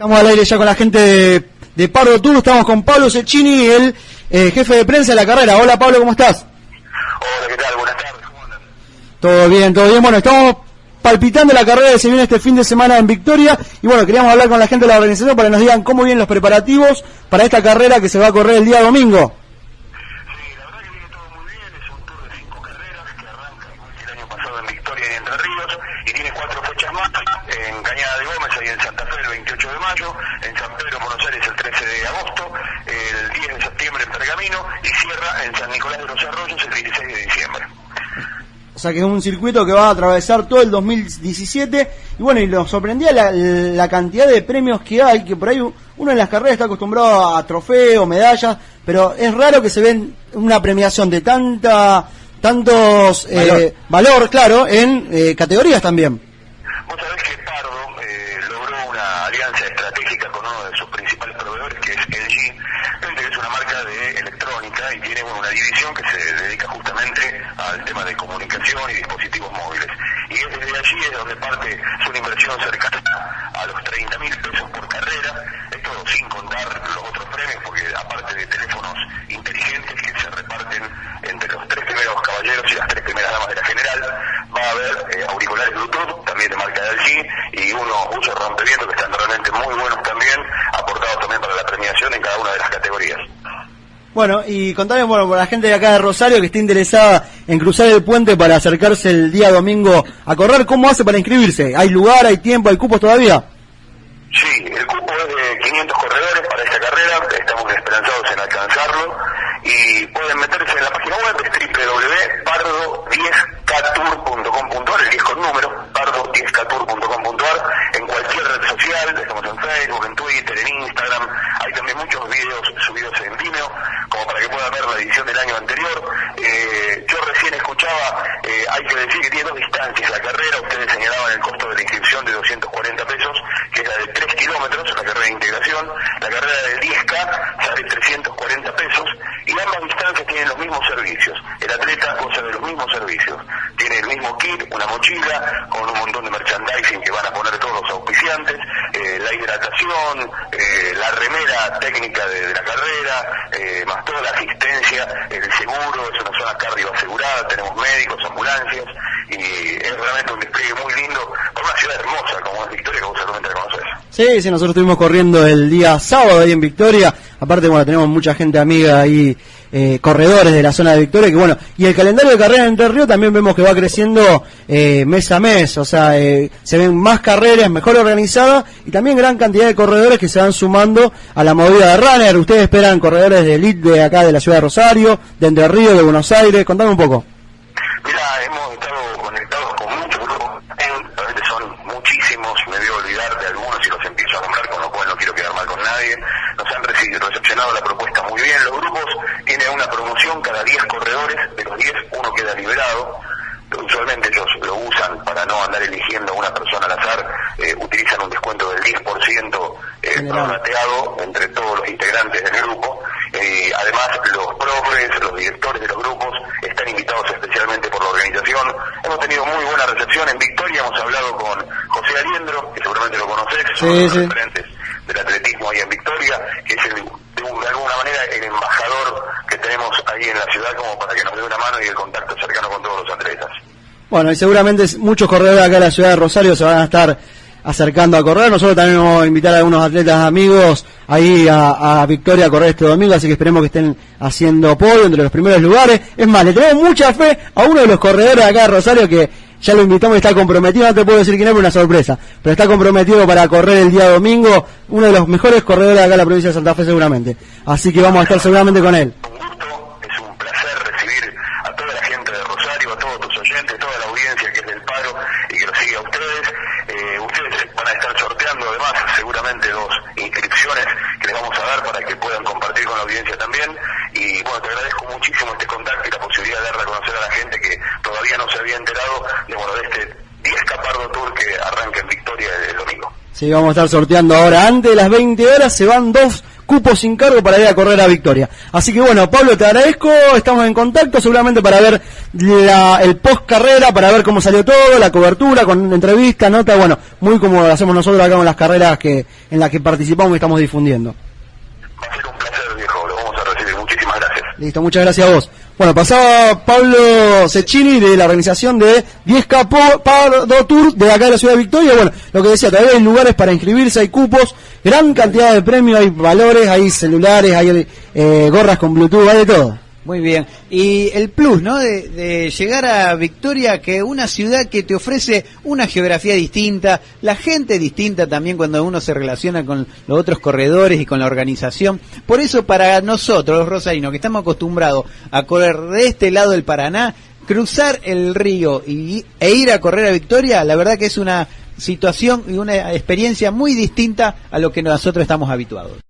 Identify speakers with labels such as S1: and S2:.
S1: Estamos al aire ya con la gente de, de Pardo Tour, estamos con Pablo Cecchini, el eh, jefe de prensa de la carrera. Hola Pablo, ¿cómo estás?
S2: Hola, ¿qué tal? Buenas tardes, ¿cómo andan?
S1: Todo bien, todo bien. Bueno, estamos palpitando la carrera que se viene este fin de semana en Victoria y bueno, queríamos hablar con la gente de la organización para que nos digan cómo vienen los preparativos para esta carrera que se va a correr el día domingo.
S2: Sí, la verdad que viene todo muy bien, es un tour de cinco carreras que arranca igual que el año pasado en Victoria y Entre Ríos y tiene cuatro fechas más, en Cañada de Gómez y en Santa Fe el 28 de mayo, en San Pedro, Buenos Aires el 13 de agosto, el 10 de septiembre en Pergamino y cierra en San Nicolás de los Arroyos el 26 de diciembre.
S1: O sea que es un circuito que va a atravesar todo el 2017 y bueno, y nos sorprendía la, la cantidad de premios que hay, que por ahí uno en las carreras está acostumbrado a trofeos, medallas, pero es raro que se ven una premiación de tanta tantos eh,
S2: Valor.
S1: valor, claro, en eh, categorías también.
S2: Vos sabés que Pardo eh, logró una alianza estratégica con uno de sus principales proveedores, que es LG, Viste que es una marca de electrónica y tiene una división que se dedica justamente al tema de comunicación y dispositivos móviles. Y es desde allí es donde parte es una inversión cercana a los 30 mil pesos por carrera, esto sin contar los otros premios, porque aparte de teléfonos inteligentes que se reparten entre los tres primeros caballeros y las tres primeras damas de la general, va a haber eh, auriculares Bluetooth, también de marca LG, y unos usos rompevientos que están realmente muy buenos también, aportados también para la premiación en cada una de las categorías.
S1: Bueno, y contame, bueno, por la gente de acá de Rosario que esté interesada en cruzar el puente para acercarse el día domingo a correr, ¿cómo hace para inscribirse? ¿Hay lugar, hay tiempo, hay cupos todavía?
S2: Sí, el cupo es de 500 corredores para esta carrera, estamos esperanzados en alcanzarlo y pueden meterse en la página web es www.pardo10ktour.com.ar, el 10 con número, pardo10ktour.com.ar, en cualquier red social, estamos en Facebook, en Twitter, en Instagram, hay también muchos videos subidos en Vimeo, como para que puedan ver la edición del año anterior. Eh, yo recién escuchaba, eh, hay que decir que tiene dos distancias la carrera, ustedes señalaban el costo de la inscripción de 240 pesos, que es la de 3 kilómetros, la carrera de integración, la carrera de 10K sale 340 pesos, y ambas distancias tienen los mismos servicios. El atleta goza de los mismos servicios. Tiene el mismo kit, una mochila, con un montón de merchandising que van a poner todos los auspiciantes, eh, la hidratación, eh, la remera técnica de, la carrera, eh, más toda la asistencia, el seguro, es una zona cardio asegurada, tenemos médicos, ambulancias, y es realmente un despliegue muy lindo para una ciudad hermosa como es Victoria, que vos seguramente la conocés.
S1: Sí, nosotros estuvimos corriendo el día sábado ahí en Victoria. Aparte, bueno, tenemos mucha gente amiga ahí, eh, corredores de la zona de Victoria, que bueno, y el calendario de carrera en Entre Ríos también vemos que va creciendo eh, mes a mes, o sea, eh, se ven más carreras, mejor organizadas y también gran cantidad de corredores que se van sumando a la movida de runner. Ustedes esperan corredores de elite de acá de la ciudad de Rosario, de Entre Ríos, de Buenos Aires, contame un poco.
S2: Mira, hemos estado conectados con muchos grupos, en- realmente son muchísimos, me voy a olvidar de algunos y los empiezo a nombrar, con lo cual no quiero quedar mal con nadie. Nos han la propuesta muy bien. Los grupos tienen una promoción, cada 10 corredores, de los 10 uno queda liberado. Usualmente ellos lo usan para no andar eligiendo a una persona al azar, eh, utilizan un descuento del 10% eh, prorrateado entre todos los integrantes del grupo. Eh, además, los profes, los directores de los grupos están invitados especialmente por la organización. Hemos tenido muy buena recepción en Victoria, hemos hablado con José Aliendro, que seguramente lo conocés,
S1: Sí,
S2: uno de los referentes del atletismo ahí en Victoria, que es el, de, un- de alguna manera el embajador que tenemos ahí en la ciudad como para que nos dé una mano y el contacto cercano con todos los atletas.
S1: Bueno, y seguramente muchos corredores acá de la ciudad de Rosario se van a estar acercando a correr. Nosotros también vamos a invitar a algunos atletas amigos ahí a, Victoria a correr este domingo, así que esperemos que estén haciendo podio entre los primeros lugares. Es más, le tenemos mucha fe a uno de los corredores acá de Rosario que ya lo invitamos está comprometido, no te puedo decir quién es, una sorpresa, pero está comprometido para correr el día domingo, uno de los mejores corredores de acá de la provincia de Santa Fe seguramente. Así que vamos a estar seguramente con él.
S2: un gusto, es un placer recibir a toda la gente de Rosario, a todos tus oyentes, toda la audiencia que es del paro y que los sigue a ustedes. Eh, ustedes van a estar sorteando además seguramente dos inscripciones que les vamos a dar para que puedan compartir con la audiencia también. Y bueno, te agradezco muchísimo este contacto y la posibilidad de dar a conocer a la gente que todavía no se había enterado de, bueno, de este 10 Capardo Tour que arranca en Victoria el domingo.
S1: Sí, vamos a estar sorteando ahora. Antes de las 20 horas se van dos cupo sin cargo para ir a correr a Victoria. Así que bueno, Pablo, te agradezco, estamos en contacto seguramente para ver el post carrera, para ver cómo salió todo, la cobertura, con entrevista, nota, bueno, muy como lo hacemos nosotros acá con las carreras que en las que participamos y estamos difundiendo.
S2: Va a ser un placer, viejo, lo vamos a recibir. Muchísimas gracias.
S1: Listo, muchas gracias a vos. Bueno, pasaba Pablo Cecchini de la organización de 10K Pardo Tour de acá de la ciudad de Victoria. Bueno, lo que decía, todavía hay lugares para inscribirse, hay cupos, gran cantidad de premios, hay valores, hay celulares, hay eh, gorras con Bluetooth, hay de todo.
S3: Muy bien. Y el plus, ¿no? De, llegar a Victoria, que una ciudad que te ofrece una geografía distinta, la gente distinta también cuando uno se relaciona con los otros corredores y con la organización. Por eso para nosotros, los rosarinos, que estamos acostumbrados a correr de este lado del Paraná, cruzar el río y, e ir a correr a Victoria, la verdad que es una situación y una experiencia muy distinta a lo que nosotros estamos habituados.